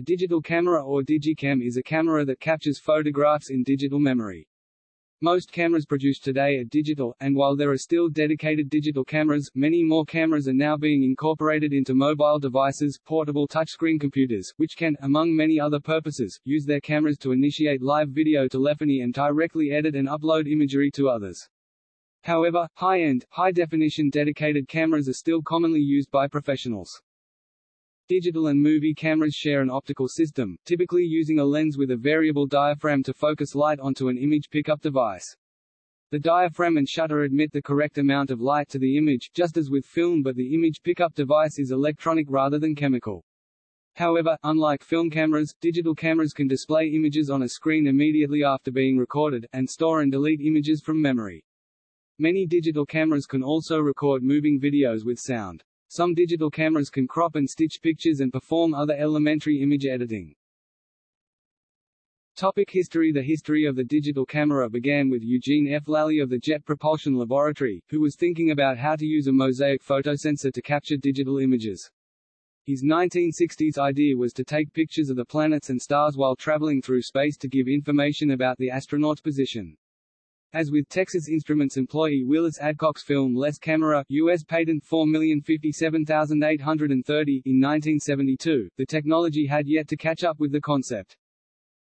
A digital camera or digicam is a camera that captures photographs in digital memory. Most cameras produced today are digital, and while there are still dedicated digital cameras, many more cameras are now being incorporated into mobile devices, portable touchscreen computers, which can, among many other purposes, use their cameras to initiate live video telephony and directly edit and upload imagery to others. However, high-end, high-definition dedicated cameras are still commonly used by professionals. Digital and movie cameras share an optical system, typically using a lens with a variable diaphragm to focus light onto an image pickup device. The diaphragm and shutter admit the correct amount of light to the image, just as with film but the image pickup device is electronic rather than chemical. However, unlike film cameras, digital cameras can display images on a screen immediately after being recorded, and store and delete images from memory. Many digital cameras can also record moving videos with sound. Some digital cameras can crop and stitch pictures and perform other elementary image editing. Topic history The history of the digital camera began with Eugene F. Lally of the Jet Propulsion Laboratory, who was thinking about how to use a mosaic photosensor to capture digital images. His 1960s idea was to take pictures of the planets and stars while traveling through space to give information about the astronaut's position. As with Texas Instruments employee Willis Adcock's filmless Camera US patent 4057830 in 1972, the technology had yet to catch up with the concept.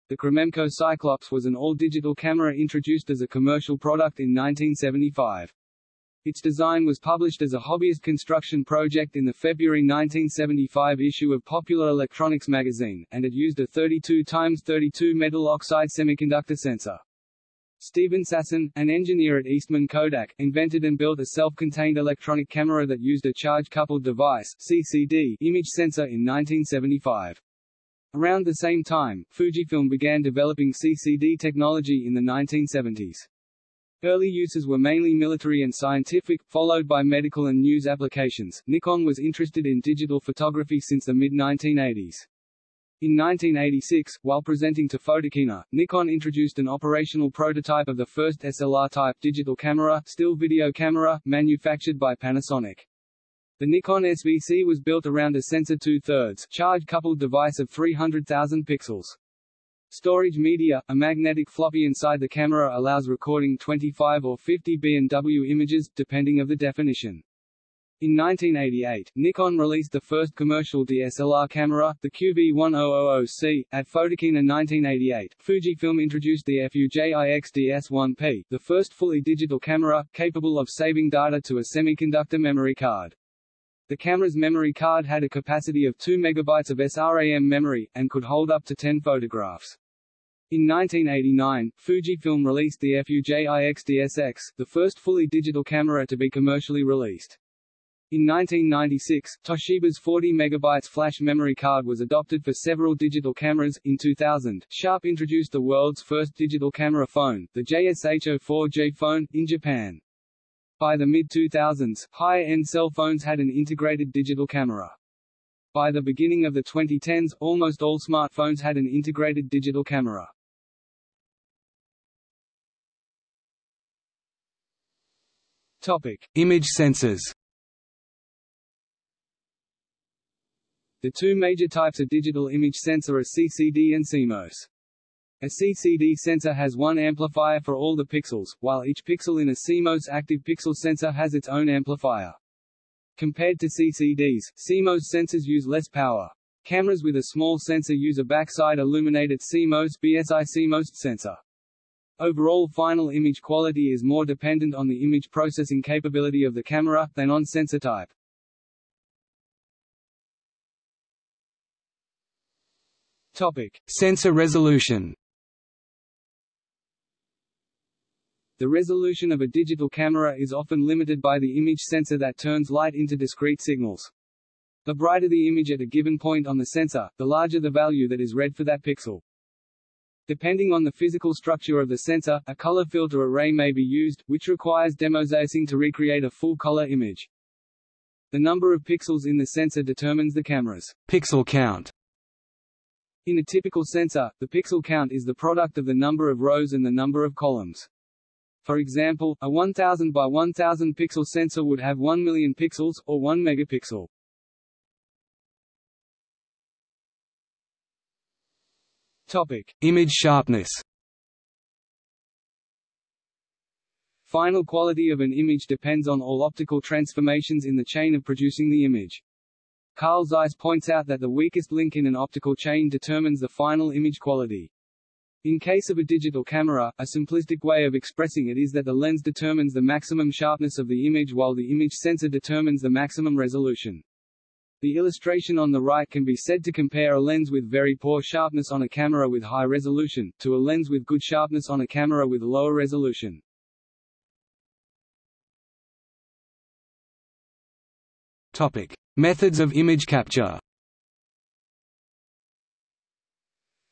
The Cromemco Cyclops was an all-digital camera introduced as a commercial product in 1975. Its design was published as a hobbyist construction project in the February 1975 issue of Popular Electronics magazine, and it used a 32 x 32 metal oxide semiconductor sensor. Steven Sasson, an engineer at Eastman Kodak, invented and built a self-contained electronic camera that used a charge-coupled device CCD image sensor in 1975. Around the same time, Fujifilm began developing CCD technology in the 1970s. Early uses were mainly military and scientific, followed by medical and news applications. Nikon was interested in digital photography since the mid-1980s. In 1986, while presenting to Photokina, Nikon introduced an operational prototype of the first SLR-type digital camera, still video camera, manufactured by Panasonic. The Nikon SVC was built around a sensor two-thirds, charge-coupled device of 300,000 pixels. Storage media, a magnetic floppy inside the camera allows recording 25 or 50 B&W images, depending of the definition. In 1988, Nikon released the first commercial DSLR camera, the QV1000C. At Photokina 1988, Fujifilm introduced the FUJIX DS1P, the first fully digital camera, capable of saving data to a semiconductor memory card. The camera's memory card had a capacity of 2 MB of SRAM memory, and could hold up to 10 photographs. In 1989, Fujifilm released the FUJIX DSX, the first fully digital camera to be commercially released. In 1996, Toshiba's 40 MB flash memory card was adopted for several digital cameras. In 2000, Sharp introduced the world's first digital camera phone, the JSH04J phone, in Japan. By the mid-2000s, higher-end cell phones had an integrated digital camera. By the beginning of the 2010s, almost all smartphones had an integrated digital camera. Topic: Image sensors. The two major types of digital image sensor are CCD and CMOS. A CCD sensor has one amplifier for all the pixels, while each pixel in a CMOS active pixel sensor has its own amplifier. Compared to CCDs, CMOS sensors use less power. Cameras with a small sensor use a backside illuminated CMOS BSI CMOS sensor. Overall final image quality is more dependent on the image processing capability of the camera, than on sensor type. Topic: Sensor resolution. The resolution of a digital camera is often limited by the image sensor that turns light into discrete signals. The brighter the image at a given point on the sensor, the larger the value that is read for that pixel. Depending on the physical structure of the sensor, a color filter array may be used, which requires demosaicing to recreate a full color image. The number of pixels in the sensor determines the camera's pixel count. In a typical sensor, the pixel count is the product of the number of rows and the number of columns. For example, a 1000 by 1000 pixel sensor would have 1 million pixels, or 1 megapixel. Topic: Image sharpness. Final quality of an image depends on all optical transformations in the chain of producing the image. Carl Zeiss points out that the weakest link in an optical chain determines the final image quality. In case of a digital camera, a simplistic way of expressing it is that the lens determines the maximum sharpness of the image while the image sensor determines the maximum resolution. The illustration on the right can be said to compare a lens with very poor sharpness on a camera with high resolution, to a lens with good sharpness on a camera with lower resolution. Topic: Methods of image capture.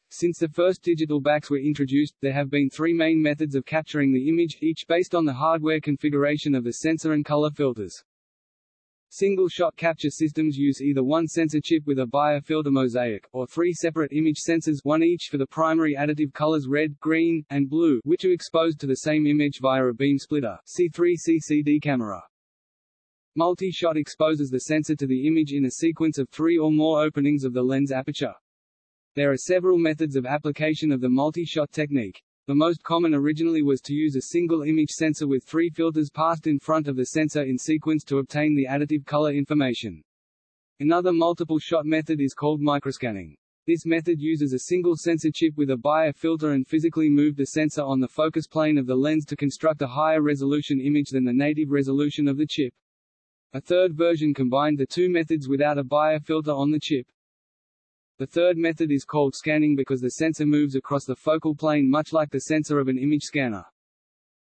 Since the first digital backs were introduced, there have been three main methods of capturing the image, each based on the hardware configuration of the sensor and color filters. Single-shot capture systems use either one sensor chip with a Bayer filter mosaic, or three separate image sensors one each for the primary additive colors red, green, and blue, which are exposed to the same image via a beam splitter C3 CCD camera. Multi-shot exposes the sensor to the image in a sequence of three or more openings of the lens aperture. There are several methods of application of the multi-shot technique. The most common originally was to use a single image sensor with three filters passed in front of the sensor in sequence to obtain the additive color information. Another multiple-shot method is called microscanning. This method uses a single sensor chip with a Bayer filter and physically move the sensor on the focus plane of the lens to construct a higher resolution image than the native resolution of the chip. A third version combined the two methods without a Bayer filter on the chip. The third method is called scanning because the sensor moves across the focal plane much like the sensor of an image scanner.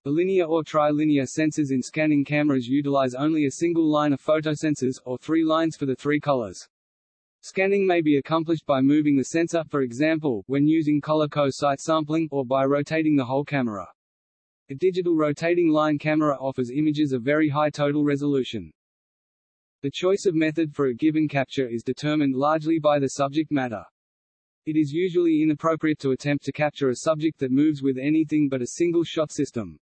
The linear or trilinear sensors in scanning cameras utilize only a single line of photosensors, or three lines for the three colors. Scanning may be accomplished by moving the sensor, for example, when using color co-site sampling, or by rotating the whole camera. A digital rotating line camera offers images of very high total resolution. The choice of method for a given capture is determined largely by the subject matter. It is usually inappropriate to attempt to capture a subject that moves with anything but a single shot system.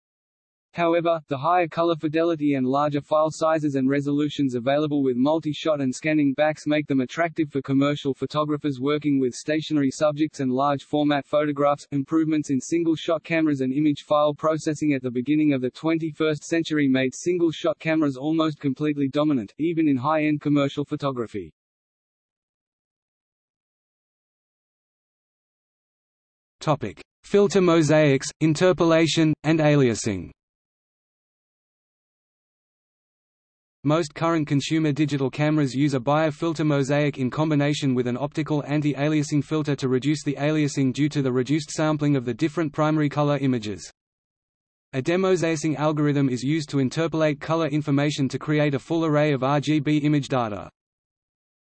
However, the higher color fidelity and larger file sizes and resolutions available with multi-shot and scanning backs make them attractive for commercial photographers working with stationary subjects and large format photographs. Improvements in single-shot cameras and image file processing at the beginning of the 21st century made single-shot cameras almost completely dominant, even in high-end commercial photography. Topic: Filter mosaics, interpolation, and aliasing. Most current consumer digital cameras use a Bayer filter mosaic in combination with an optical anti-aliasing filter to reduce the aliasing due to the reduced sampling of the different primary color images. A demosaic algorithm is used to interpolate color information to create a full array of RGB image data.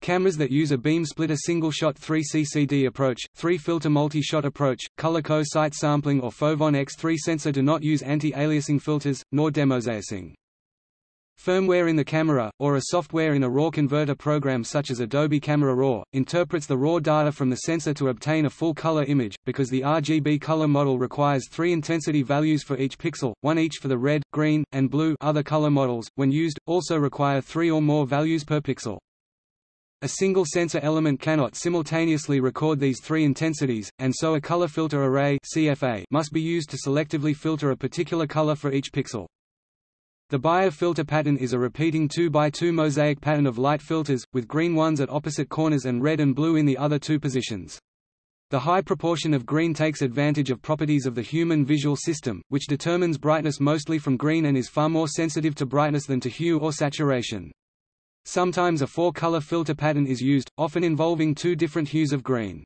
Cameras that use a beam splitter single-shot 3CCD approach, 3-filter multi-shot approach, color co-site sampling or Foveon X3 sensor do not use anti-aliasing filters, nor demosaic. Firmware in the camera, or a software in a RAW converter program such as Adobe Camera Raw, interprets the raw data from the sensor to obtain a full color image, because the RGB color model requires three intensity values for each pixel, one each for the red, green, and blue other color models, when used, also require three or more values per pixel. A single sensor element cannot simultaneously record these three intensities, and so a color filter array CFA must be used to selectively filter a particular color for each pixel. The Bayer filter pattern is a repeating 2x2 mosaic pattern of light filters, with green ones at opposite corners and red and blue in the other two positions. The high proportion of green takes advantage of properties of the human visual system, which determines brightness mostly from green and is far more sensitive to brightness than to hue or saturation. Sometimes a four-color filter pattern is used, often involving two different hues of green.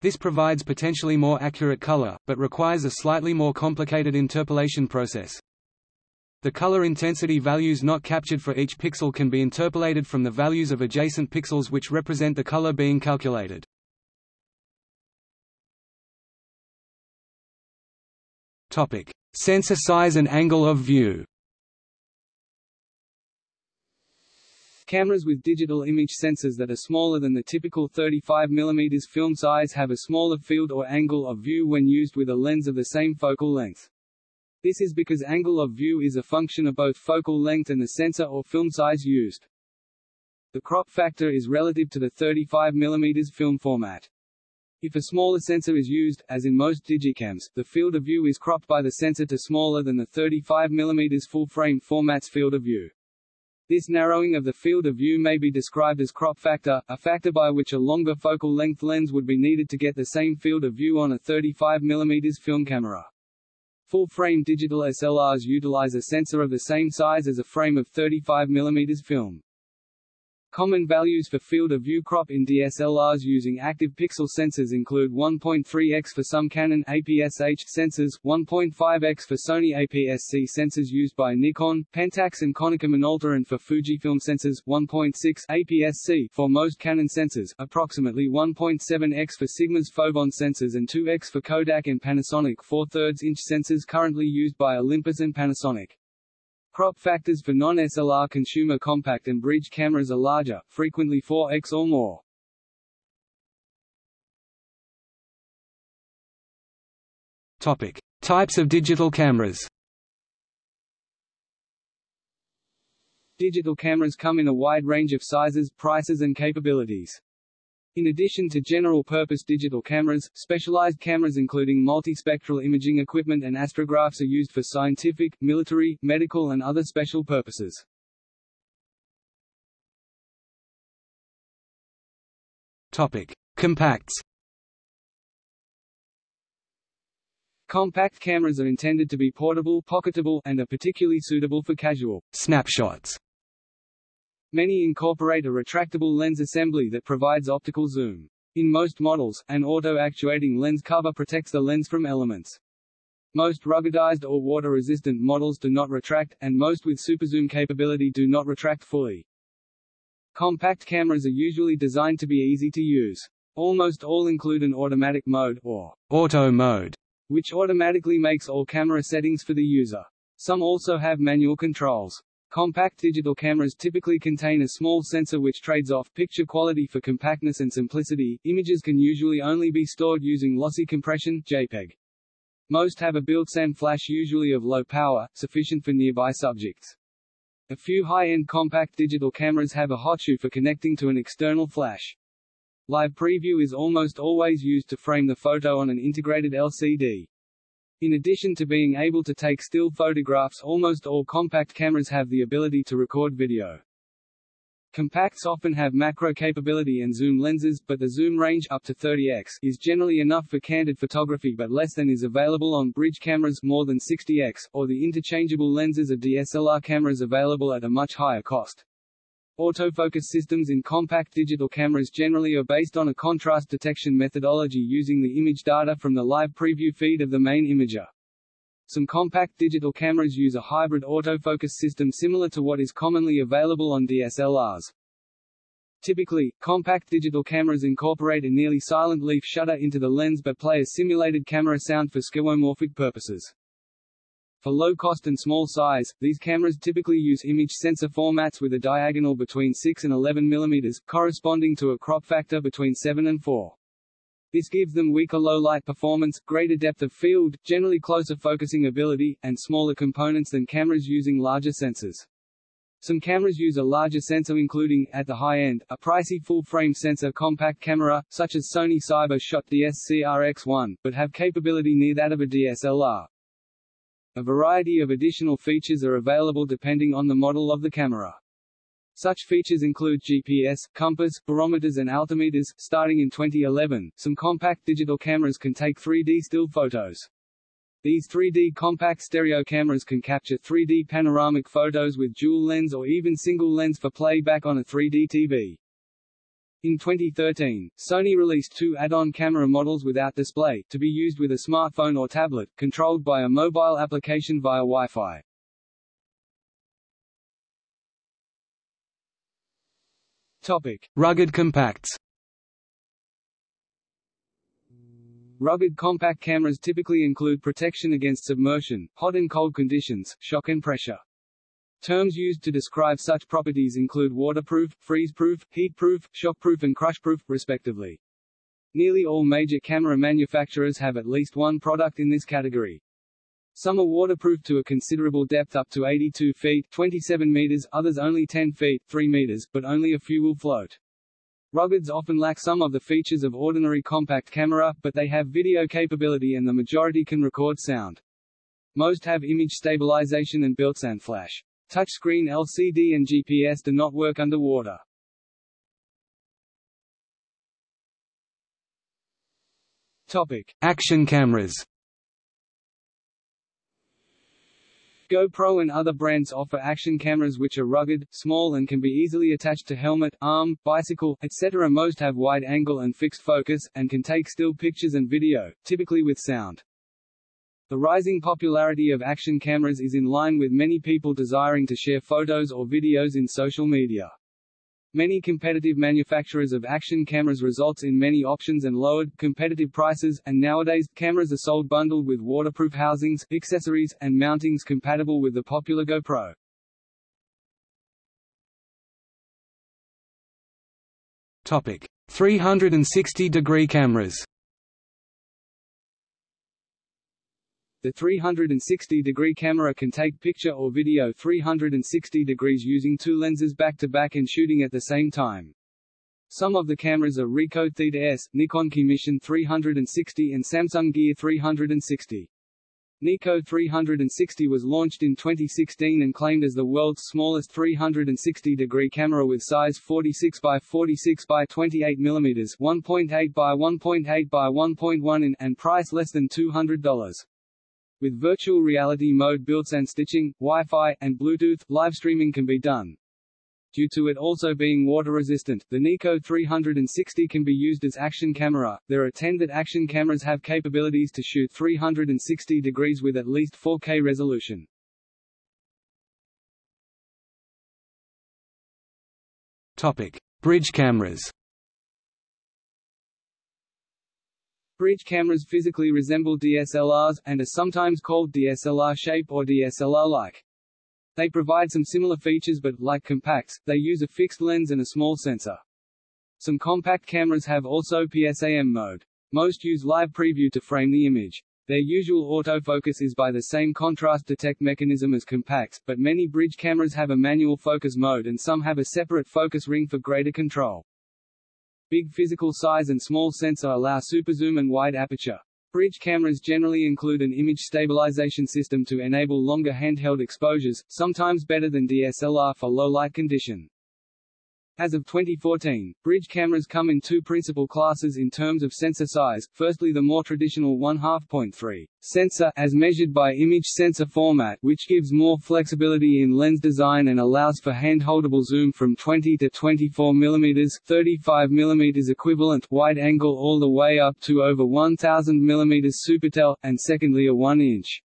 This provides potentially more accurate color, but requires a slightly more complicated interpolation process. The color intensity values not captured for each pixel can be interpolated from the values of adjacent pixels which represent the color being calculated. Topic: Sensor size and angle of view. Cameras with digital image sensors that are smaller than the typical 35 mm film size have a smaller field or angle of view when used with a lens of the same focal length. This is because angle of view is a function of both focal length and the sensor or film size used. The crop factor is relative to the 35 mm film format. If a smaller sensor is used, as in most digicams, the field of view is cropped by the sensor to smaller than the 35 mm full-frame format's field of view. This narrowing of the field of view may be described as crop factor, a factor by which a longer focal length lens would be needed to get the same field of view on a 35 mm film camera. Full-frame digital SLRs utilize a sensor of the same size as a frame of 35 mm film. Common values for field of view crop in DSLRs using active pixel sensors include 1.3x for some Canon APS-H sensors, 1.5x for Sony APS-C sensors used by Nikon, Pentax and Konica Minolta and for Fujifilm sensors, 1.6 APS-C for most Canon sensors, approximately 1.7x for Sigma's Foveon sensors and 2x for Kodak and Panasonic 4 3 inch sensors currently used by Olympus and Panasonic. Crop factors for non-SLR consumer compact and bridge cameras are larger, frequently 4x or more. Topic: Types of digital cameras. Digital cameras come in a wide range of sizes, prices and capabilities. In addition to general-purpose digital cameras, specialized cameras including multispectral imaging equipment and astrographs are used for scientific, military, medical and other special purposes. Topic: Compacts. Compact cameras are intended to be portable, pocketable, and are particularly suitable for casual snapshots Many incorporate a retractable lens assembly that provides optical zoom. In most models, an auto-actuating lens cover protects the lens from elements. Most ruggedized or water-resistant models do not retract, and most with superzoom capability do not retract fully. Compact cameras are usually designed to be easy to use. Almost all include an automatic mode, or auto mode, which automatically makes all camera settings for the user. Some also have manual controls. Compact digital cameras typically contain a small sensor which trades off picture quality for compactness and simplicity. Images can usually only be stored using lossy compression JPEG. Most have a built-in flash usually of low power, sufficient for nearby subjects. A few high-end compact digital cameras have a hot shoe for connecting to an external flash. Live preview is almost always used to frame the photo on an integrated LCD. In addition to being able to take still photographs almost all compact cameras have the ability to record video. Compacts often have macro capability and zoom lenses, but the zoom range up to 30x is generally enough for candid photography but less than is available on bridge cameras more than 60x, or the interchangeable lenses of DSLR cameras available at a much higher cost. Autofocus systems in compact digital cameras generally are based on a contrast detection methodology using the image data from the live preview feed of the main imager. Some compact digital cameras use a hybrid autofocus system similar to what is commonly available on DSLRs. Typically, compact digital cameras incorporate a nearly silent leaf shutter into the lens but play a simulated camera sound for skeuomorphic purposes. For low cost and small size, these cameras typically use image sensor formats with a diagonal between 6 and 11 mm, corresponding to a crop factor between 7 and 4. This gives them weaker low-light performance, greater depth of field, generally closer focusing ability, and smaller components than cameras using larger sensors. Some cameras use a larger sensor including, at the high end, a pricey full-frame sensor compact camera, such as Sony Cyber Shot DSC-RX1, but have capability near that of a DSLR. A variety of additional features are available depending on the model of the camera. Such features include GPS, compass, barometers and altimeters. Starting in 2011, some compact digital cameras can take 3D still photos. These 3D compact stereo cameras can capture 3D panoramic photos with dual lens or even single lens for playback on a 3D TV. In 2013, Sony released two add-on camera models without display, to be used with a smartphone or tablet, controlled by a mobile application via Wi-Fi. Topic. Rugged compacts Rugged compact cameras typically include protection against submersion, hot and cold conditions, shock and pressure. Terms used to describe such properties include waterproof, freeze-proof, heat-proof, shockproof and crushproof, respectively. Nearly all major camera manufacturers have at least one product in this category. Some are waterproof to a considerable depth up to 82 feet 27 meters, others only 10 feet 3 meters, but only a few will float. Ruggeds often lack some of the features of ordinary compact camera, but they have video capability and the majority can record sound. Most have image stabilization and built-in flash. Touchscreen LCD and GPS do not work underwater. Topic: Action cameras. GoPro and other brands offer action cameras which are rugged, small and can be easily attached to helmet, arm, bicycle, etc. Most have wide angle and fixed focus, and can take still pictures and video, typically with sound. The rising popularity of action cameras is in line with many people desiring to share photos or videos in social media. Many competitive manufacturers of action cameras results in many options and lowered, competitive prices, and nowadays, cameras are sold bundled with waterproof housings, accessories, and mountings compatible with the popular GoPro. Topic: 360-degree cameras. The 360-degree camera can take picture or video 360 degrees using two lenses back-to-back -back and shooting at the same time. Some of the cameras are Ricoh Theta S, Nikon Mission 360 and Samsung Gear 360. Nikko 360 was launched in 2016 and claimed as the world's smallest 360-degree camera with size 46 by 46 by 28 mm 1.8 by 1.8 by 1.1 in, and price less than $200. With virtual reality mode built-in stitching, Wi-Fi, and Bluetooth, live streaming can be done. Due to it also being water-resistant, the Nikko 360 can be used as action camera. There are 10 that action cameras have capabilities to shoot 360 degrees with at least 4K resolution. Topic: Bridge cameras. Bridge cameras physically resemble DSLRs, and are sometimes called DSLR shape or DSLR-like. They provide some similar features but, like compacts, they use a fixed lens and a small sensor. Some compact cameras have also PSAM mode. Most use live preview to frame the image. Their usual autofocus is by the same contrast detect mechanism as compacts, but many bridge cameras have a manual focus mode and some have a separate focus ring for greater control. Big physical size and small sensor allow superzoom and wide aperture. Bridge cameras generally include an image stabilization system to enable longer handheld exposures, sometimes better than DSLR for low light condition. As of 2014, bridge cameras come in two principal classes in terms of sensor size, firstly the more traditional 1/2.3 sensor as measured by image sensor format which gives more flexibility in lens design and allows for handholdable zoom from 20 to 24 mm 35 mm equivalent wide angle all the way up to over 1000 mm supertel, and secondly a 1-inch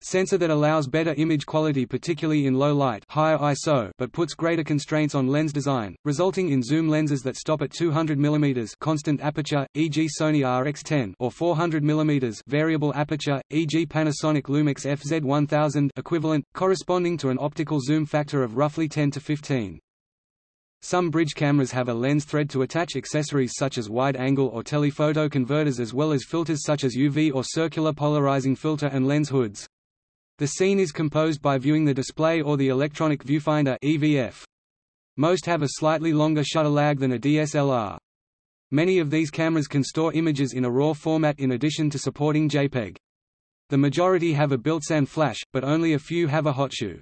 Sensor that allows better image quality particularly in low light higher ISO but puts greater constraints on lens design, resulting in zoom lenses that stop at 200 mm constant aperture, e.g. Sony RX10 or 400 mm variable aperture, e.g. Panasonic Lumix FZ1000 equivalent, corresponding to an optical zoom factor of roughly 10 to 15. Some bridge cameras have a lens thread to attach accessories such as wide-angle or telephoto converters as well as filters such as UV or circular polarizing filter and lens hoods. The scene is composed by viewing the display or the electronic viewfinder EVF. Most have a slightly longer shutter lag than a DSLR. Many of these cameras can store images in a RAW format in addition to supporting JPEG. The majority have a built-in flash, but only a few have a hot shoe.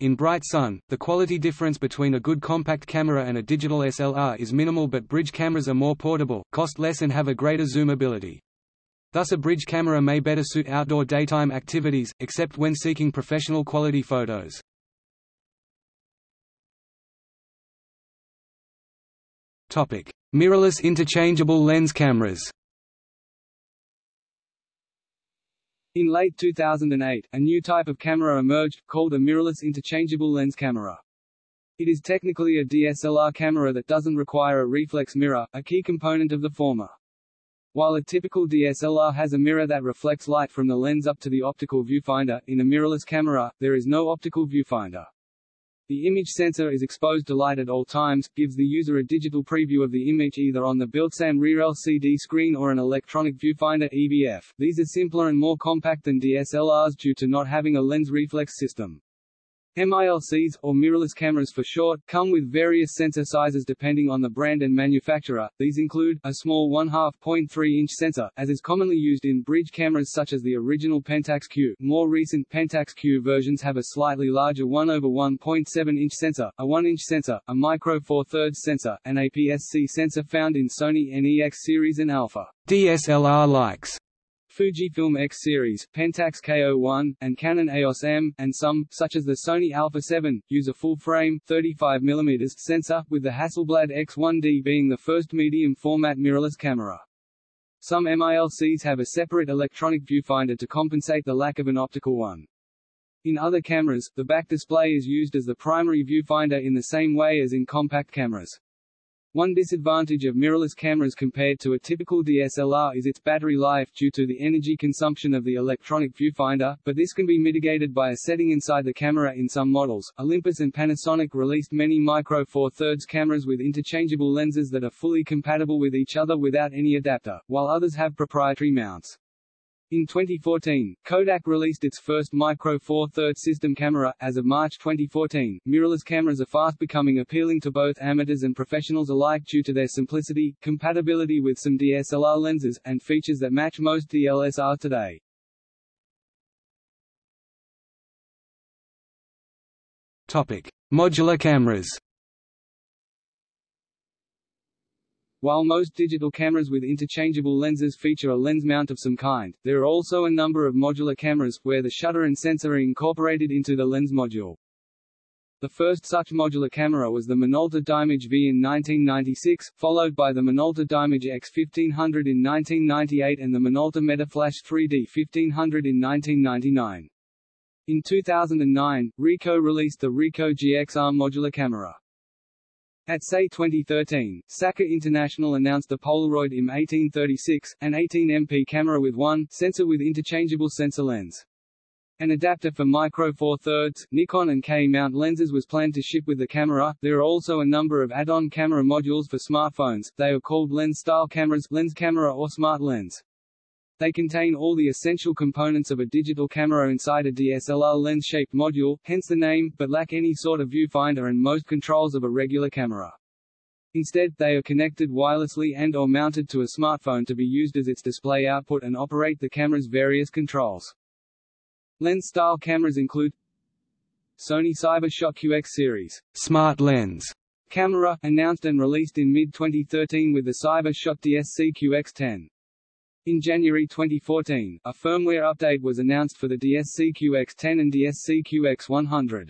In bright sun, the quality difference between a good compact camera and a digital SLR is minimal but bridge cameras are more portable, cost less and have a greater zoom ability. Thus a bridge camera may better suit outdoor daytime activities, except when seeking professional quality photos. Mirrorless interchangeable lens cameras In late 2008, a new type of camera emerged, called a mirrorless interchangeable lens camera. It is technically a DSLR camera that doesn't require a reflex mirror, a key component of the former. While a typical DSLR has a mirror that reflects light from the lens up to the optical viewfinder, in a mirrorless camera, there is no optical viewfinder. The image sensor is exposed to light at all times, gives the user a digital preview of the image either on the built-in rear LCD screen or an electronic viewfinder EVF. These are simpler and more compact than DSLRs due to not having a lens reflex system. MILCs, or mirrorless cameras for short, come with various sensor sizes depending on the brand and manufacturer. These include, a small 1/2.3-inch sensor, as is commonly used in bridge cameras such as the original Pentax Q. More recent Pentax Q versions have a slightly larger 1 over 1.7-inch sensor, a 1-inch sensor, a micro four thirds sensor, and APS-C sensor found in Sony NEX series and Alpha DSLR likes. Fujifilm X series, Pentax K01, and Canon EOS M, and some, such as the Sony Alpha 7, use a full-frame 35mm sensor, with the Hasselblad X1D being the first medium-format mirrorless camera. Some MILCs have a separate electronic viewfinder to compensate the lack of an optical one. In other cameras, the back display is used as the primary viewfinder in the same way as in compact cameras. One disadvantage of mirrorless cameras compared to a typical DSLR is its battery life due to the energy consumption of the electronic viewfinder, but this can be mitigated by a setting inside the camera in some models. Olympus and Panasonic released many Micro Four Thirds cameras with interchangeable lenses that are fully compatible with each other without any adapter, while others have proprietary mounts. In 2014, Kodak released its first Micro Four Thirds system camera. As of March 2014, mirrorless cameras are fast becoming appealing to both amateurs and professionals alike due to their simplicity, compatibility with some DSLR lenses, and features that match most DSLRs today. Topic: Modular cameras. While most digital cameras with interchangeable lenses feature a lens mount of some kind, there are also a number of modular cameras, where the shutter and sensor are incorporated into the lens module. The first such modular camera was the Minolta Dimage V in 1996, followed by the Minolta Dimage X 1500 in 1998 and the Minolta Metaflash 3D 1500 in 1999. In 2009, Ricoh released the Ricoh GXR modular camera. At SAE 2013, Sakar International announced the Polaroid IM 1836, an 18MP camera with one sensor with interchangeable sensor lens. An adapter for Micro Four Thirds, Nikon and K-mount lenses was planned to ship with the camera. There are also a number of add-on camera modules for smartphones. They are called lens-style cameras, lens camera or smart lens. They contain all the essential components of a digital camera inside a DSLR lens-shaped module, hence the name, but lack any sort of viewfinder and most controls of a regular camera. Instead, they are connected wirelessly and or mounted to a smartphone to be used as its display output and operate the camera's various controls. Lens-style cameras include Sony CyberShot QX series smart lens camera, announced and released in mid-2013 with the CyberShot DSC QX10. In January 2014, a firmware update was announced for the DSC-QX10 and DSC-QX100.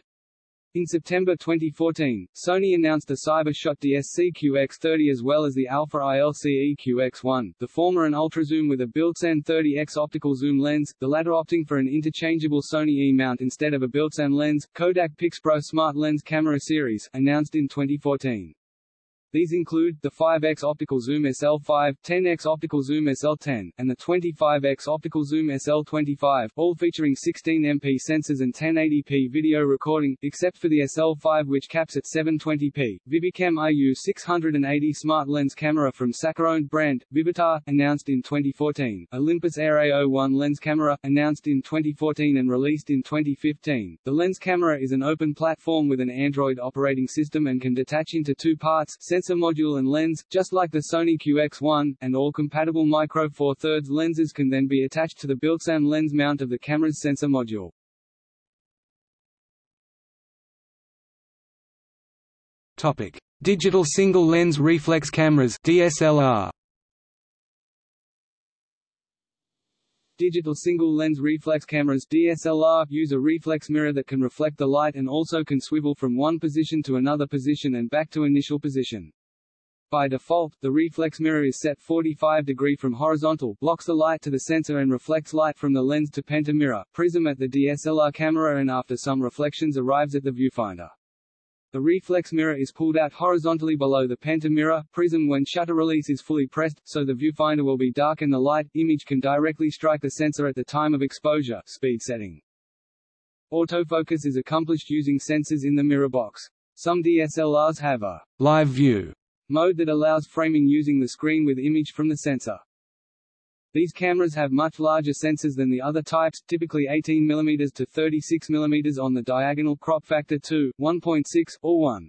In September 2014, Sony announced the CyberShot DSC-QX30 as well as the Alpha ILCE QX1, the former an ultrazoom with a built-in 30x optical zoom lens, the latter opting for an interchangeable Sony E-mount instead of a built-in lens. Kodak PixPro Smart Lens Camera Series, announced in 2014. These include, the 5x optical zoom SL5, 10x optical zoom SL10, and the 25x optical zoom SL25, all featuring 16MP sensors and 1080p video recording, except for the SL5 which caps at 720p. Vivicam IU 680 smart lens camera from Sakar-owned brand, Vivitar, announced in 2014. Olympus Air A01 lens camera, announced in 2014 and released in 2015. The lens camera is an open platform with an Android operating system and can detach into two parts, sensor module and lens, just like the Sony QX1, and all compatible Micro Four Thirds lenses can then be attached to the built-in lens mount of the camera's sensor module. Topic: Digital single lens reflex cameras (DSLR). Digital single-lens reflex cameras DSLR use a reflex mirror that can reflect the light and also can swivel from one position to another position and back to initial position. By default, the reflex mirror is set 45 degree from horizontal, blocks the light to the sensor and reflects light from the lens to pentamirror, prism at the DSLR camera and after some reflections arrives at the viewfinder. The reflex mirror is pulled out horizontally below the pentamirror prism when shutter release is fully pressed, so the viewfinder will be dark and the light image can directly strike the sensor at the time of exposure speed setting. Autofocus is accomplished using sensors in the mirror box. Some DSLRs have a live view mode that allows framing using the screen with image from the sensor. These cameras have much larger sensors than the other types, typically 18 mm to 36 mm on the diagonal crop factor 2, 1.6, or 1.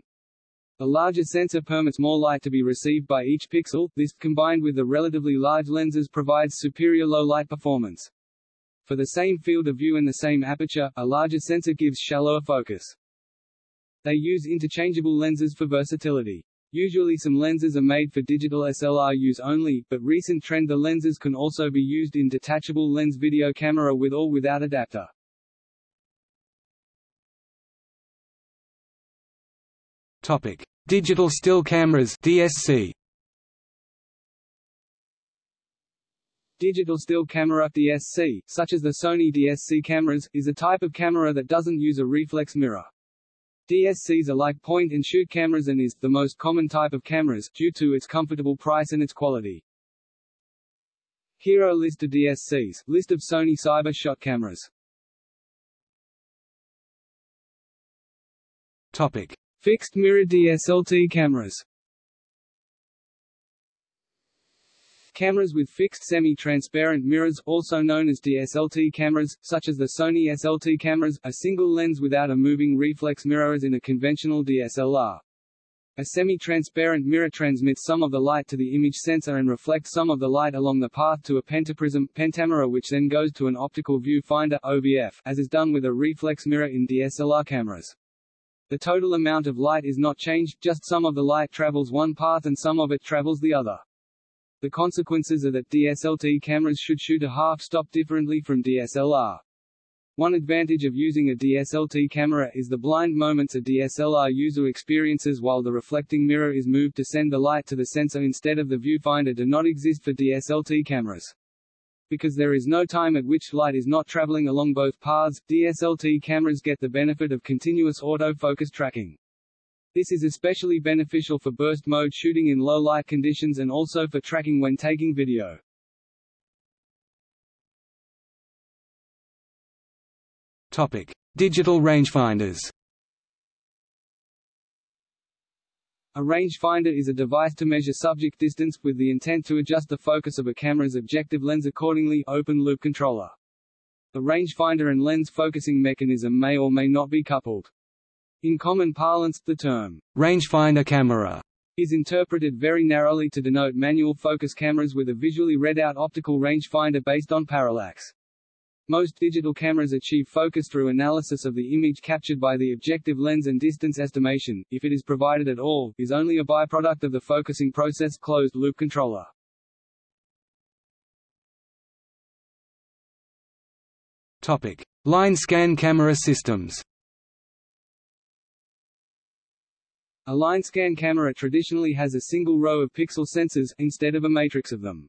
The larger sensor permits more light to be received by each pixel, this, combined with the relatively large lenses provides superior low-light performance. For the same field of view and the same aperture, a larger sensor gives shallower focus. They use interchangeable lenses for versatility. Usually some lenses are made for digital SLR use only, but recent trend the lenses can also be used in detachable lens video camera with or without adapter. Topic: Digital still cameras (DSC). Digital still camera DSC, such as the Sony DSC cameras, is a type of camera that doesn't use a reflex mirror. DSCs are like point-and-shoot cameras and is the most common type of cameras, due to its comfortable price and its quality. Here are a list of DSCs, list of Sony Cyber Shot cameras. Topic: Fixed mirror DSLT cameras. Cameras with fixed semi-transparent mirrors, also known as DSLT cameras, such as the Sony SLT cameras, a single lens without a moving reflex mirror as in a conventional DSLR. A semi-transparent mirror transmits some of the light to the image sensor and reflects some of the light along the path to a pentaprism pentamirror which then goes to an optical viewfinder OVF, as is done with a reflex mirror in DSLR cameras. The total amount of light is not changed, just some of the light travels one path and some of it travels the other. The consequences are that DSLT cameras should shoot a half-stop differently from DSLR. One advantage of using a DSLT camera is the blind moments a DSLR user experiences while the reflecting mirror is moved to send the light to the sensor instead of the viewfinder do not exist for DSLT cameras. Because there is no time at which light is not traveling along both paths, DSLT cameras get the benefit of continuous autofocus tracking. This is especially beneficial for burst mode shooting in low light conditions and also for tracking when taking video. Topic: Digital rangefinders. A rangefinder is a device to measure subject distance, with the intent to adjust the focus of a camera's objective lens accordingly open-loop controller. The rangefinder and lens focusing mechanism may or may not be coupled. In common parlance, the term rangefinder camera is interpreted very narrowly to denote manual focus cameras with a visually read-out optical rangefinder based on parallax. Most digital cameras achieve focus through analysis of the image captured by the objective lens and distance estimation, if it is provided at all, is only a byproduct of the focusing process closed-loop controller. Topic: Line scan camera systems. A line scan camera traditionally has a single row of pixel sensors, instead of a matrix of them.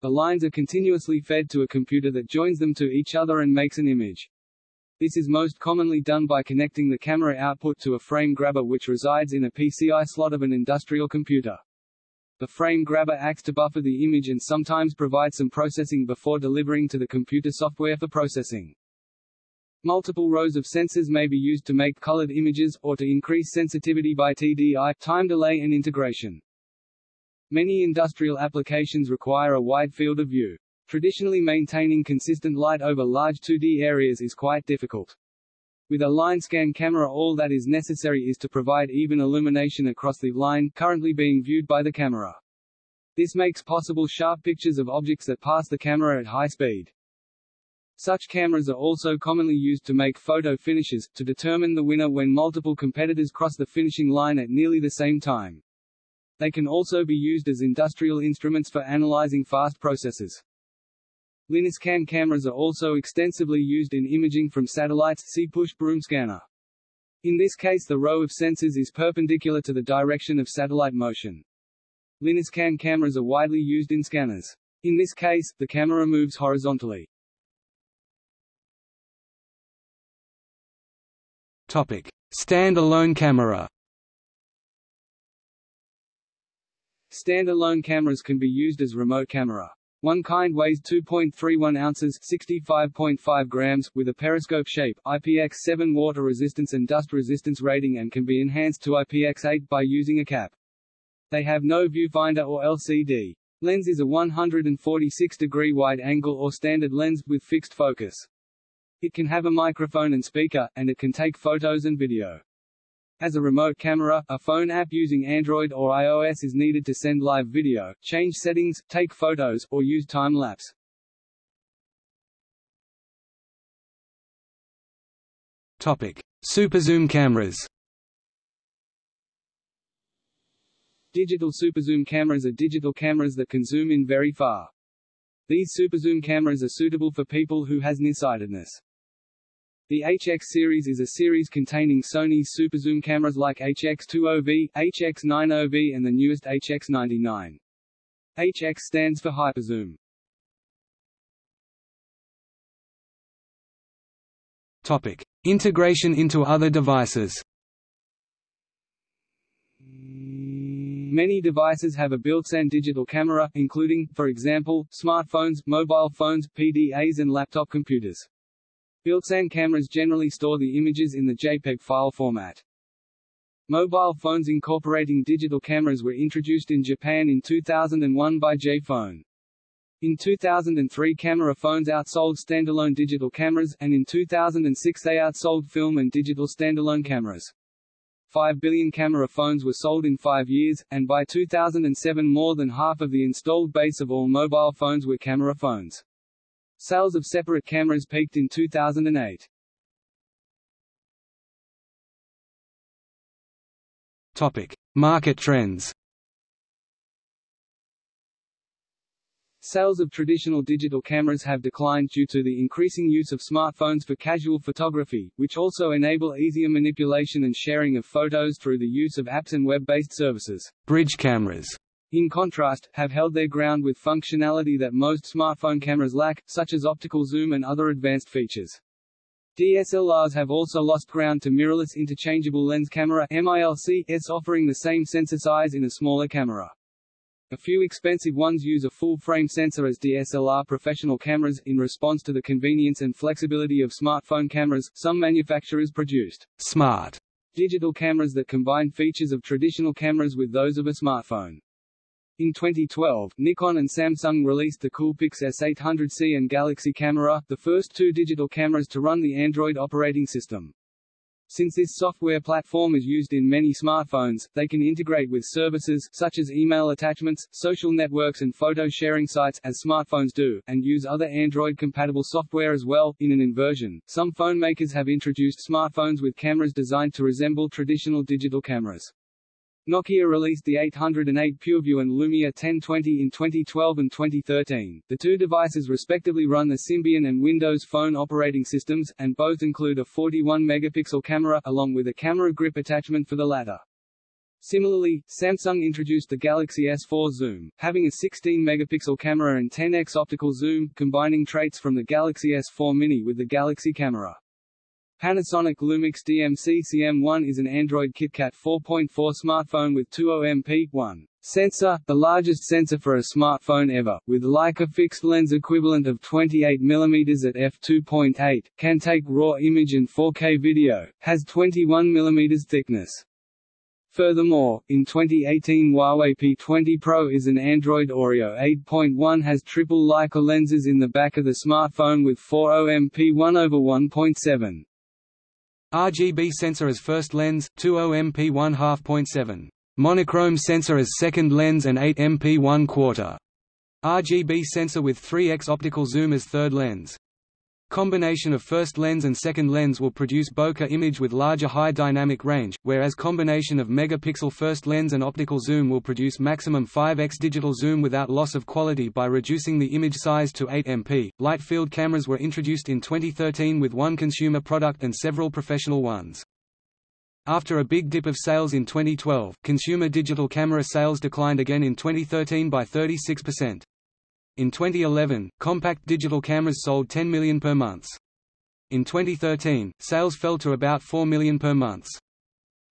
The lines are continuously fed to a computer that joins them to each other and makes an image. This is most commonly done by connecting the camera output to a frame grabber which resides in a PCI slot of an industrial computer. The frame grabber acts to buffer the image and sometimes provide some processing before delivering to the computer software for processing. Multiple rows of sensors may be used to make colored images, or to increase sensitivity by TDI time delay and integration. Many industrial applications require a wide field of view. Traditionally maintaining consistent light over large 2D areas is quite difficult. With a line scan camera all that is necessary is to provide even illumination across the line currently being viewed by the camera. This makes possible sharp pictures of objects that pass the camera at high speed. Such cameras are also commonly used to make photo finishes, to determine the winner when multiple competitors cross the finishing line at nearly the same time. They can also be used as industrial instruments for analyzing fast processes. Line scan cameras are also extensively used in imaging from satellites see push broom scanner. In this case the row of sensors is perpendicular to the direction of satellite motion. Line scan cameras are widely used in scanners. In this case, the camera moves horizontally. Topic: Stand-alone camera. Stand-alone cameras can be used as remote camera. One kind weighs 2.31 ounces 65.5 grams, with a periscope shape, IPX7 water resistance and dust resistance rating and can be enhanced to IPX8 by using a cap. They have no viewfinder or LCD. Lens is a 146-degree wide-angle or standard lens, with fixed focus. It can have a microphone and speaker, and it can take photos and video. As a remote camera, a phone app using Android or iOS is needed to send live video, change settings, take photos, or use time-lapse. Topic: Superzoom cameras. Digital superzoom cameras are digital cameras that can zoom in very far. These superzoom cameras are suitable for people who has nearsightedness. The HX series is a series containing Sony's superzoom cameras like HX20V, HX90V and the newest HX99. HX stands for hyperzoom. Topic: Integration into other devices. Many devices have a built-in digital camera, including, for example, smartphones, mobile phones, PDAs and laptop computers. Built-in cameras generally store the images in the JPEG file format. Mobile phones incorporating digital cameras were introduced in Japan in 2001 by J-Phone. In 2003 camera phones outsold standalone digital cameras, and in 2006 they outsold film and digital standalone cameras. 5 billion camera phones were sold in five years, and by 2007 more than half of the installed base of all mobile phones were camera phones. Sales of separate cameras peaked in 2008. Topic: Market trends. Sales of traditional digital cameras have declined due to the increasing use of smartphones for casual photography, which also enable easier manipulation and sharing of photos through the use of apps and web-based services. Bridge cameras. In contrast, have held their ground with functionality that most smartphone cameras lack, such as optical zoom and other advanced features. DSLRs have also lost ground to mirrorless interchangeable lens camera MILC, offering the same sensor size in a smaller camera. A few expensive ones use a full-frame sensor as DSLR professional cameras. In response to the convenience and flexibility of smartphone cameras, some manufacturers produced smart digital cameras that combine features of traditional cameras with those of a smartphone. In 2012, Nikon and Samsung released the Coolpix S800C and Galaxy Camera, the first two digital cameras to run the Android operating system. Since this software platform is used in many smartphones, they can integrate with services, such as email attachments, social networks and photo sharing sites, as smartphones do, and use other Android-compatible software as well. In an inversion, some phone makers have introduced smartphones with cameras designed to resemble traditional digital cameras. Nokia released the 808 PureView and Lumia 1020 in 2012 and 2013. The two devices respectively run the Symbian and Windows Phone operating systems, and both include a 41-megapixel camera, along with a camera grip attachment for the latter. Similarly, Samsung introduced the Galaxy S4 Zoom, having a 16-megapixel camera and 10x optical zoom, combining traits from the Galaxy S4 Mini with the Galaxy camera. Panasonic Lumix DMC CM1 is an Android KitKat 4.4 smartphone with 2OMP1 sensor, the largest sensor for a smartphone ever, with Leica fixed lens equivalent of 28 mm at f2.8, can take RAW image and 4K video, has 21 mm thickness. Furthermore, in 2018 Huawei P20 Pro is an Android Oreo 8.1 has triple Leica lenses in the back of the smartphone with 4 OMP1 over 1.7. RGB sensor as first lens, 2 MP 1 2.7. Monochrome sensor as second lens and 8 MP 1 quarter. RGB sensor with 3x optical zoom as third lens. Combination of first lens and second lens will produce bokeh image with larger high dynamic range, whereas combination of megapixel first lens and optical zoom will produce maximum 5x digital zoom without loss of quality by reducing the image size to 8 MP. Light field cameras were introduced in 2013 with one consumer product and several professional ones. After a big dip of sales in 2012, consumer digital camera sales declined again in 2013 by 36%. In 2011, compact digital cameras sold 10 million per month. In 2013, sales fell to about 4 million per month.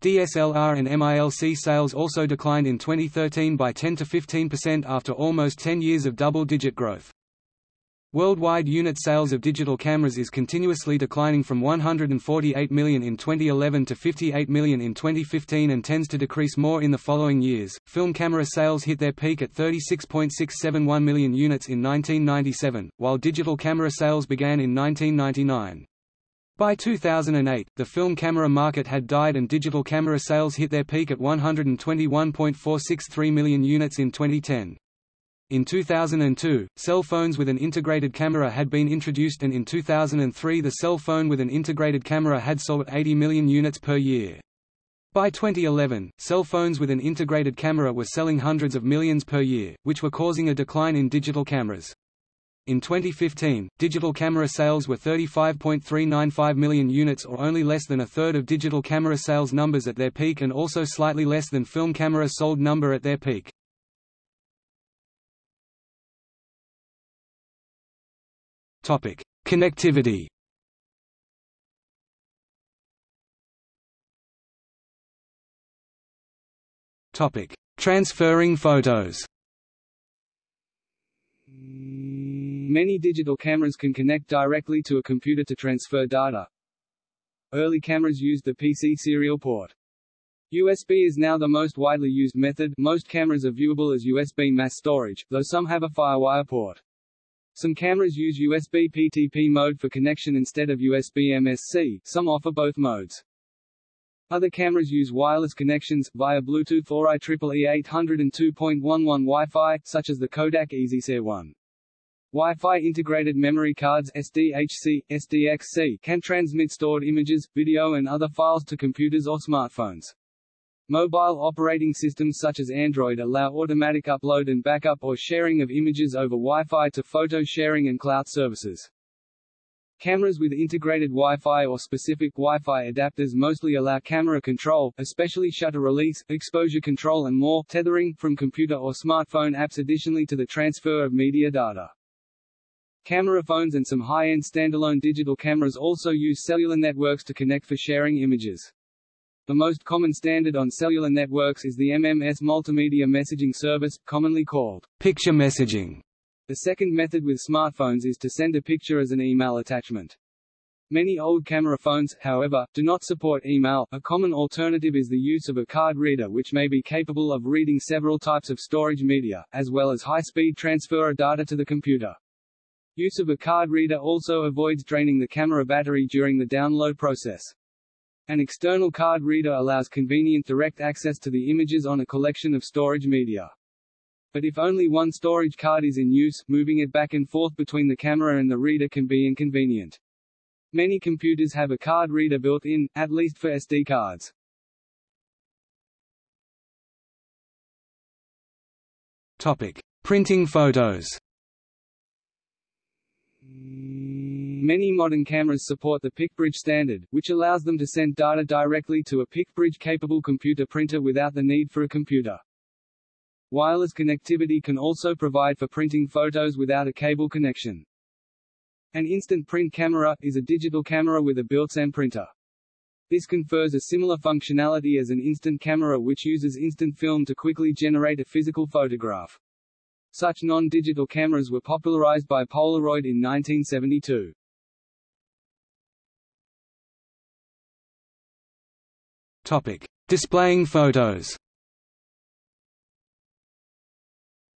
DSLR and MILC sales also declined in 2013 by 10 to 15% after almost 10 years of double-digit growth. Worldwide unit sales of digital cameras is continuously declining from 148 million in 2011 to 58 million in 2015 and tends to decrease more in the following years. Film camera sales hit their peak at 36.671 million units in 1997, while digital camera sales began in 1999. By 2008, the film camera market had died and digital camera sales hit their peak at 121.463 million units in 2010. In 2002, cell phones with an integrated camera had been introduced and in 2003 the cell phone with an integrated camera had sold 80 million units per year. By 2011, cell phones with an integrated camera were selling hundreds of millions per year, which were causing a decline in digital cameras. In 2015, digital camera sales were 35.395 million units or only less than a third of digital camera sales numbers at their peak and also slightly less than film camera sold number at their peak. Topic: Connectivity. Topic: Transferring photos. Many digital cameras can connect directly to a computer to transfer data. Early cameras used the PC serial port. USB is now the most widely used method. Most cameras are viewable as USB mass storage, though some have a FireWire port. Some cameras use USB PTP mode for connection instead of USB MSC, some offer both modes. Other cameras use wireless connections, via Bluetooth or IEEE 802.11 Wi-Fi, such as the Kodak EasyShare 1. Wi-Fi integrated memory cards SDHC, SDXC can transmit stored images, video and other files to computers or smartphones. Mobile operating systems such as Android allow automatic upload and backup or sharing of images over Wi-Fi to photo sharing and cloud services. Cameras with integrated Wi-Fi or specific Wi-Fi adapters mostly allow camera control, especially shutter release, exposure control and more, tethering, from computer or smartphone apps additionally to the transfer of media data. Camera phones and some high-end standalone digital cameras also use cellular networks to connect for sharing images. The most common standard on cellular networks is the MMS multimedia messaging service, commonly called picture messaging. The second method with smartphones is to send a picture as an email attachment. Many old camera phones, however, do not support email. A common alternative is the use of a card reader which may be capable of reading several types of storage media, as well as high-speed transfer of data to the computer. Use of a card reader also avoids draining the camera battery during the download process. An external card reader allows convenient direct access to the images on a collection of storage media. But if only one storage card is in use, moving it back and forth between the camera and the reader can be inconvenient. Many computers have a card reader built in, at least for SD cards. Topic: Printing photos. Many modern cameras support the PictBridge standard, which allows them to send data directly to a PictBridge-capable computer printer without the need for a computer. Wireless connectivity can also provide for printing photos without a cable connection. An instant print camera is a digital camera with a built-in printer. This confers a similar functionality as an instant camera which uses instant film to quickly generate a physical photograph. Such non-digital cameras were popularized by Polaroid in 1972. Topic: Displaying photos.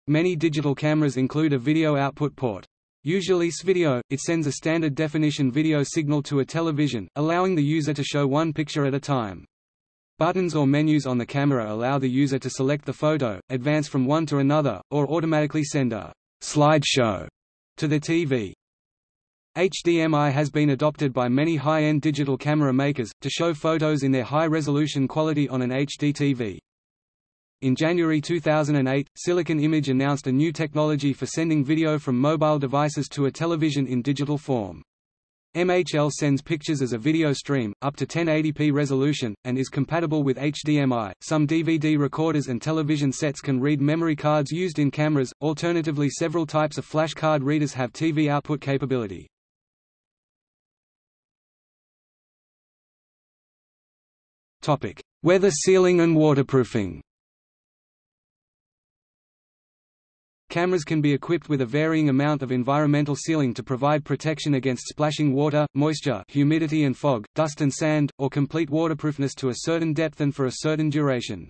Many digital cameras include a video output port. Usually S-video, it sends a standard definition video signal to a television, allowing the user to show one picture at a time. Buttons or menus on the camera allow the user to select the photo, advance from one to another, or automatically send a slideshow to the TV. HDMI has been adopted by many high-end digital camera makers, to show photos in their high-resolution quality on an HD TV. In January 2008, Silicon Image announced a new technology for sending video from mobile devices to a television in digital form. MHL sends pictures as a video stream, up to 1080p resolution, and is compatible with HDMI. Some DVD recorders and television sets can read memory cards used in cameras, alternatively several types of flash card readers have TV output capability. Weather sealing and waterproofing. Cameras can be equipped with a varying amount of environmental sealing to provide protection against splashing water, moisture, humidity and fog, dust and sand, or complete waterproofness to a certain depth and for a certain duration.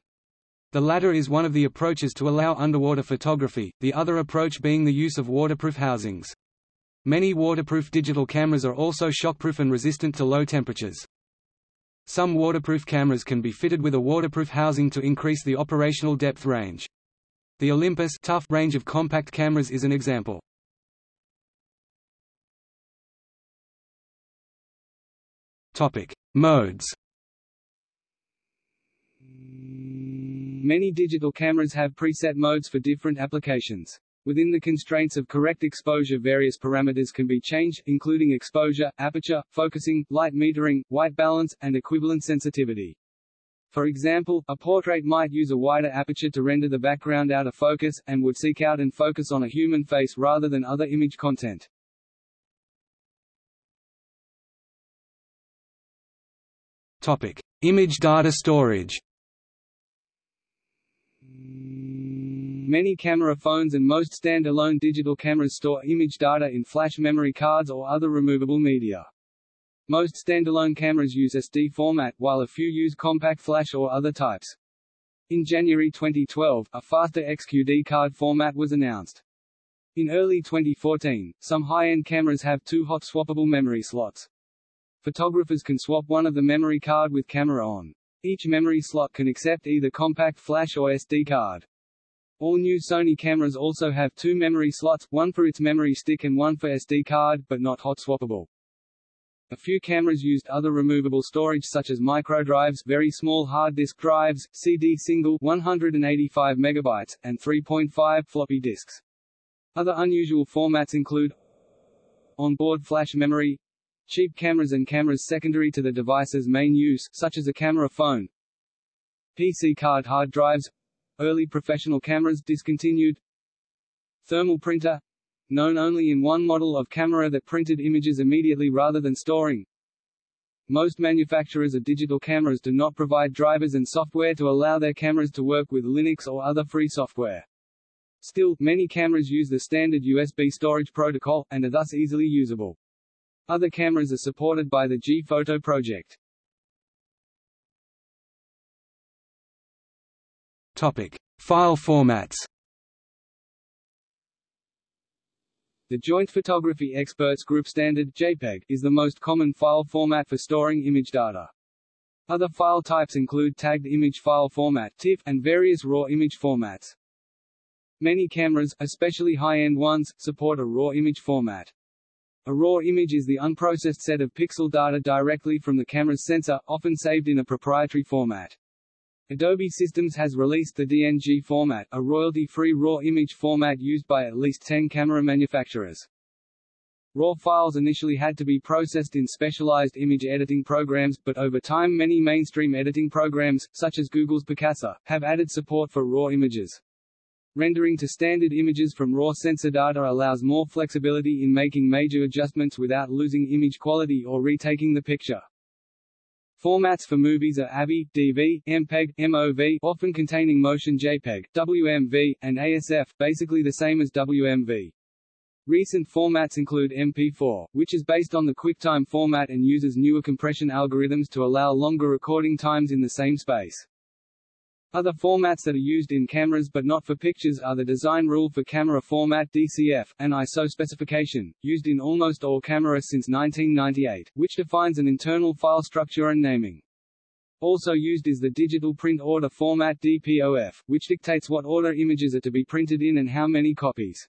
The latter is one of the approaches to allow underwater photography, the other approach being the use of waterproof housings. Many waterproof digital cameras are also shockproof and resistant to low temperatures. Some waterproof cameras can be fitted with a waterproof housing to increase the operational depth range. The Olympus tough range of compact cameras is an example. Topic: Modes. Many digital cameras have preset modes for different applications. Within the constraints of correct exposure various parameters can be changed, including exposure, aperture, focusing, light metering, white balance, and equivalent sensitivity. For example, a portrait might use a wider aperture to render the background out of focus, and would seek out and focus on a human face rather than other image content. Topic: Image data storage. Many camera phones and most stand-alone digital cameras store image data in flash memory cards or other removable media. Most standalone cameras use SD format, while a few use compact flash or other types. In January 2012, a faster XQD card format was announced. In early 2014, some high-end cameras have two hot swappable memory slots. Photographers can swap one of the memory card with camera on. Each memory slot can accept either compact flash or SD card. All new Sony cameras also have two memory slots, one for its memory stick and one for SD card, but not hot swappable. A few cameras used other removable storage such as microdrives very small hard disk drives, CD single 185 megabytes, and 3.5 floppy disks. Other unusual formats include onboard flash memory, cheap cameras and cameras secondary to the device's main use such as a camera phone, PC card hard drives, early professional cameras discontinued, thermal printer, known only in one model of camera that printed images immediately rather than storing. Most manufacturers of digital cameras do not provide drivers and software to allow their cameras to work with Linux or other free software. Still, many cameras use the standard USB storage protocol, and are thus easily usable. Other cameras are supported by the gPhoto project. Topic: File formats. The Joint Photography Experts Group standard JPEG is the most common file format for storing image data. Other file types include tagged image file format TIFF, and various RAW image formats. Many cameras, especially high-end ones, support a RAW image format. A RAW image is the unprocessed set of pixel data directly from the camera's sensor, often saved in a proprietary format. Adobe Systems has released the DNG format, a royalty-free RAW image format used by at least 10 camera manufacturers. RAW files initially had to be processed in specialized image editing programs, but over time many mainstream editing programs, such as Google's Picasa, have added support for RAW images. Rendering to standard images from raw sensor data allows more flexibility in making major adjustments without losing image quality or retaking the picture. Formats for movies are AVI, DV, MPEG, MOV often containing motion JPEG, WMV, and ASF, basically the same as WMV. Recent formats include MP4, which is based on the QuickTime format and uses newer compression algorithms to allow longer recording times in the same space. Other formats that are used in cameras but not for pictures are the Design Rule for Camera Format DCF, and ISO specification, used in almost all cameras since 1998, which defines an internal file structure and naming. Also used is the Digital Print Order Format DPOF, which dictates what order images are to be printed in and how many copies.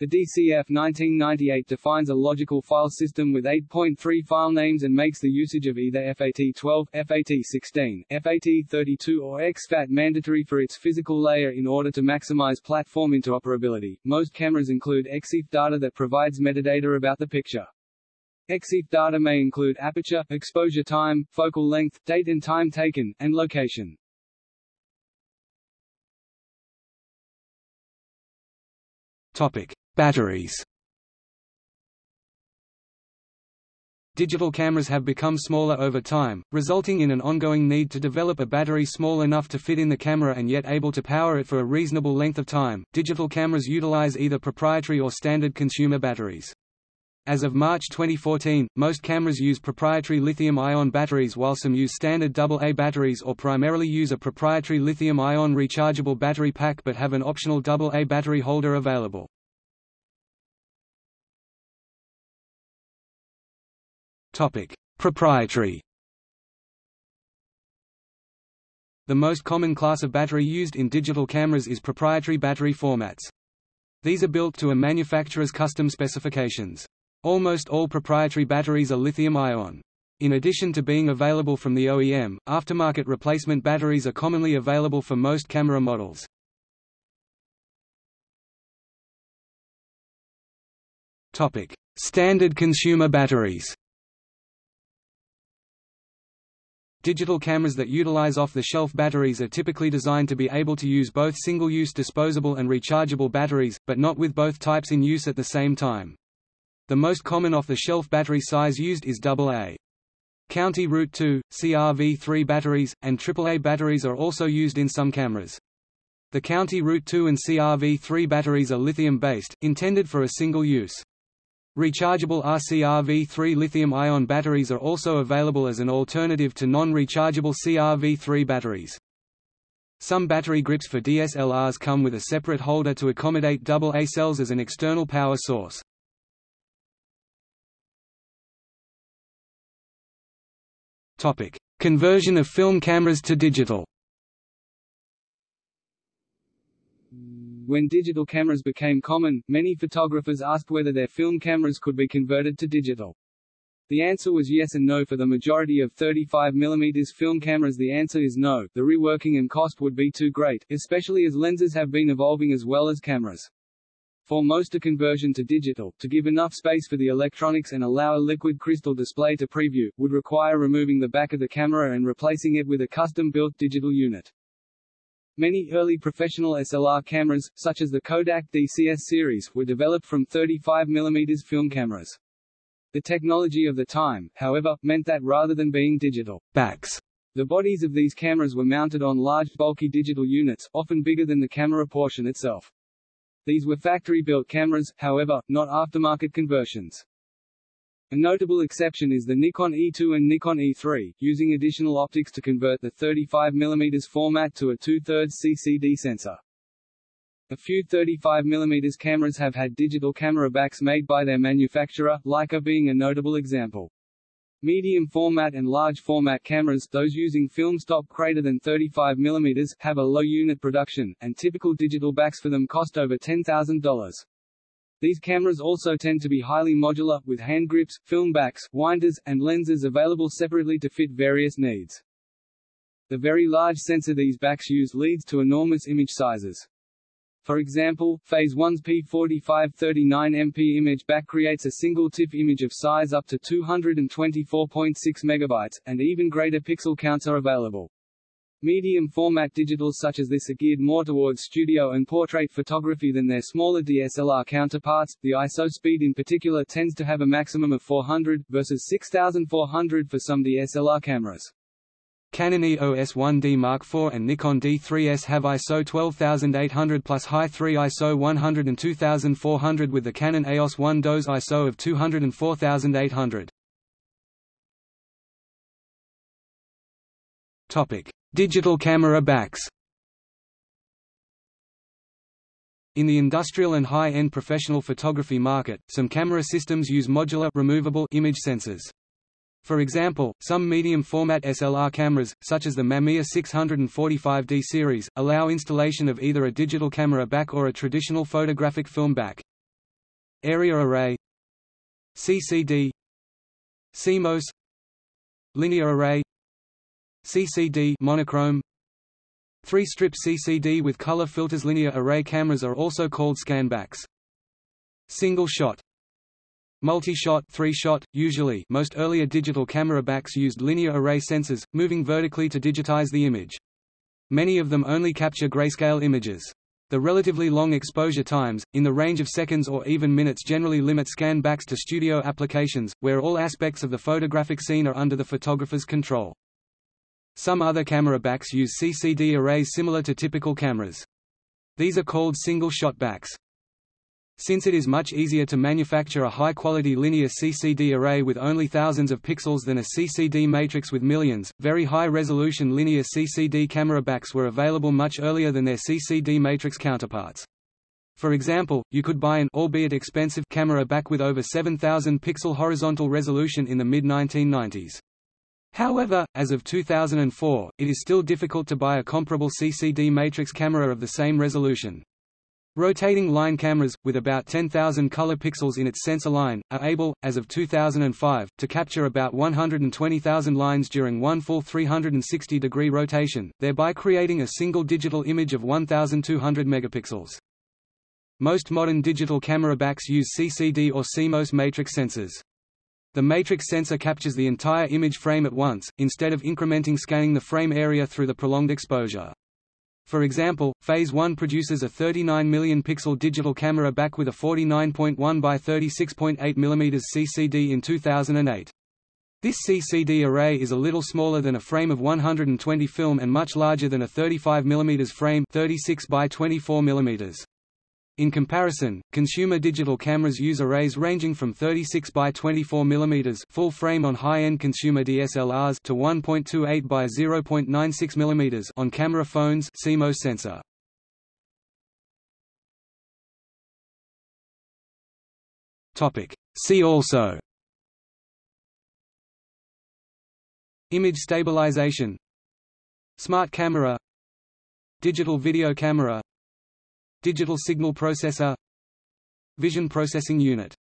The DCF 1998 defines a logical file system with 8.3 file names and makes the usage of either FAT12, FAT16, FAT32 or exFAT mandatory for its physical layer in order to maximize platform interoperability. Most cameras include EXIF data that provides metadata about the picture. EXIF data may include aperture, exposure time, focal length, date and time taken, and location. Topic: Batteries Digital cameras have become smaller over time, resulting in an ongoing need to develop a battery small enough to fit in the camera and yet able to power it for a reasonable length of time. Digital cameras utilize either proprietary or standard consumer batteries. As of March 2014, most cameras use proprietary lithium-ion batteries while some use standard AA batteries or primarily use a proprietary lithium-ion rechargeable battery pack but have an optional AA battery holder available. Topic: Proprietary. The most common class of battery used in digital cameras is proprietary battery formats. These are built to a manufacturer's custom specifications. Almost all proprietary batteries are lithium-ion. In addition to being available from the OEM, aftermarket replacement batteries are commonly available for most camera models. Standard consumer batteries Digital cameras that utilize off-the-shelf batteries are typically designed to be able to use both single-use disposable and rechargeable batteries, but not with both types in use at the same time. The most common off-the-shelf battery size used is AA. County Route 2, CRV3 batteries, and AAA batteries are also used in some cameras. The County Route 2 and CRV3 batteries are lithium-based, intended for a single use. Rechargeable RCRV3 lithium-ion batteries are also available as an alternative to non-rechargeable CRV3 batteries. Some battery grips for DSLRs come with a separate holder to accommodate AA cells as an external power source. Conversion of film cameras to digital When digital cameras became common, many photographers asked whether their film cameras could be converted to digital. The answer was yes and no for the majority of 35 mm film cameras the answer is no, the reworking and cost would be too great, especially as lenses have been evolving as well as cameras. For most a conversion to digital, to give enough space for the electronics and allow a liquid crystal display to preview, would require removing the back of the camera and replacing it with a custom-built digital unit. Many early professional SLR cameras, such as the Kodak DCS series, were developed from 35 mm film cameras. The technology of the time, however, meant that rather than being digital backs, the bodies of these cameras were mounted on large bulky digital units, often bigger than the camera portion itself. These were factory-built cameras, however, not aftermarket conversions. A notable exception is the Nikon E2 and Nikon E3, using additional optics to convert the 35 mm format to a 2 thirds CCD sensor. A few 35 mm cameras have had digital camera backs made by their manufacturer, Leica being a notable example. Medium format and large format cameras those using film stock greater than 35 mm have a low unit production, and typical digital backs for them cost over $10,000. These cameras also tend to be highly modular, with hand grips, film backs, winders, and lenses available separately to fit various needs. The very large sensor these backs use leads to enormous image sizes. For example, Phase 1's P4539MP image back creates a single TIFF image of size up to 224.6 MB, and even greater pixel counts are available. Medium format digitals such as this are geared more towards studio and portrait photography than their smaller DSLR counterparts. The ISO speed in particular tends to have a maximum of 400, versus 6400 for some DSLR cameras. Canon EOS 1D Mark IV and Nikon D3S have ISO 12800 plus High 3 ISO 102400 with the Canon EOS 1 DOS ISO of 204800. Topic: Digital camera backs. In the industrial and high-end professional photography market, some camera systems use modular removable image sensors. For example, some medium-format SLR cameras, such as the Mamiya 645D series, allow installation of either a digital camera back or a traditional photographic film back. Area array. CCD CMOS Linear array CCD monochrome Three-strip CCD with color filters linear array cameras are also called scanbacks. Single shot Multi-shot three-shot, usually most earlier digital camera backs used linear array sensors, moving vertically to digitize the image. Many of them only capture grayscale images. The relatively long exposure times, in the range of seconds or even minutes generally limit scan backs to studio applications, where all aspects of the photographic scene are under the photographer's control. Some other camera backs use CCD arrays similar to typical cameras. These are called single-shot backs. Since it is much easier to manufacture a high-quality linear CCD array with only thousands of pixels than a CCD matrix with millions, very high-resolution linear CCD camera backs were available much earlier than their CCD matrix counterparts. For example, you could buy an albeit expensive camera back with over 7000 pixel horizontal resolution in the mid-1990s. However, as of 2004, it is still difficult to buy a comparable CCD matrix camera of the same resolution. Rotating line cameras, with about 10,000 color pixels in its sensor line, are able, as of 2005, to capture about 120,000 lines during one full 360-degree rotation, thereby creating a single digital image of 1,200 megapixels. Most modern digital camera backs use CCD or CMOS matrix sensors. The matrix sensor captures the entire image frame at once, instead of incrementing scanning the frame area through the prolonged exposure. For example, Phase 1 produces a 39 million pixel digital camera back with a 49.1 by 36.8 mm CCD in 2008. This CCD array is a little smaller than a frame of 120 film and much larger than a 35 mm frame 36 by 24 mm. In comparison, consumer digital cameras use arrays ranging from 36 by 24 mm full frame on high-end consumer DSLRs to 1.28 by 0.96 mm on camera phones CMOS sensor. Topic. See also Image stabilization Smart camera Digital video camera Digital signal processor Vision processing unit